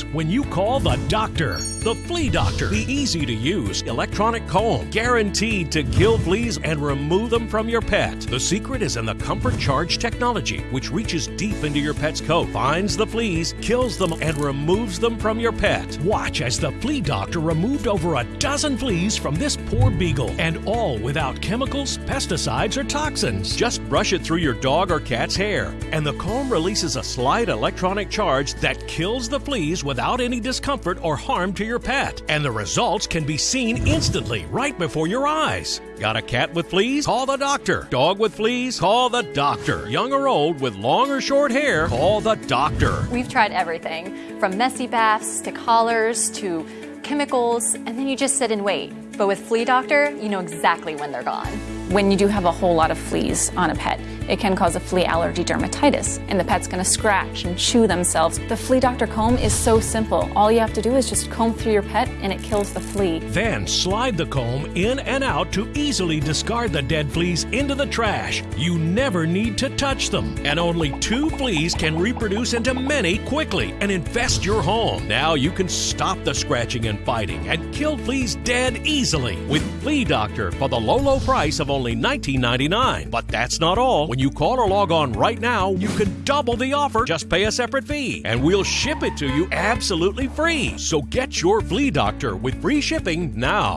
when you call the doctor. The Flea Doctor, the easy to use electronic comb, guaranteed to kill fleas and remove them from your pet. The secret is in the Comfort Charge technology, which reaches deep into your pet's coat, finds the fleas, kills them, and removes them from your pet. Watch as the Flea Doctor removed over a dozen fleas from this poor beagle, and all without chemicals, pesticides, or toxins. Just brush it through your dog or cat's hair, and the comb releases a slight electronic charge that kills the fleas without any discomfort or harm to your pet. And the results can be seen instantly right before your eyes. Got a cat with fleas? Call the doctor. Dog with fleas? Call the doctor. Young or old with long or short hair? Call the doctor. We've tried everything from messy baths to collars to chemicals, and then you just sit and wait. But with Flea Doctor, you know exactly when they're gone. When you do have a whole lot of fleas on a pet, it can cause a flea allergy dermatitis, and the pet's gonna scratch and chew themselves. The Flea Doctor comb is so simple. All you have to do is just comb through your pet, and it kills the flea. Then slide the comb in and out to easily discard the dead fleas into the trash. You never need to touch them. And only two fleas can reproduce into many quickly and infest your home. Now you can stop the scratching and fighting and kill fleas dead easily with Flea Doctor for the low, low price of only $19.99. But that's not all. When you call or log on right now, you can double the offer. Just pay a separate fee, and we'll ship it to you absolutely free. So get your Flea Doctor with free shipping now.